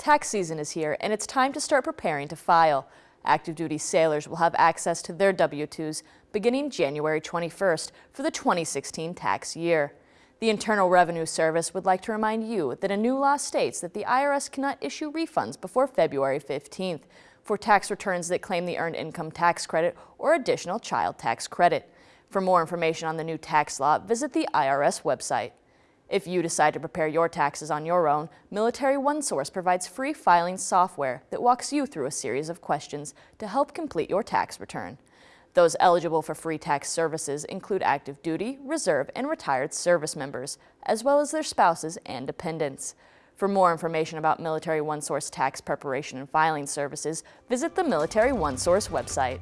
Tax season is here and it's time to start preparing to file. Active duty sailors will have access to their W-2s beginning January 21st for the 2016 tax year. The Internal Revenue Service would like to remind you that a new law states that the IRS cannot issue refunds before February 15th for tax returns that claim the Earned Income Tax Credit or additional child tax credit. For more information on the new tax law, visit the IRS website. If you decide to prepare your taxes on your own, Military OneSource provides free filing software that walks you through a series of questions to help complete your tax return. Those eligible for free tax services include active duty, reserve, and retired service members, as well as their spouses and dependents. For more information about Military OneSource tax preparation and filing services, visit the Military OneSource website.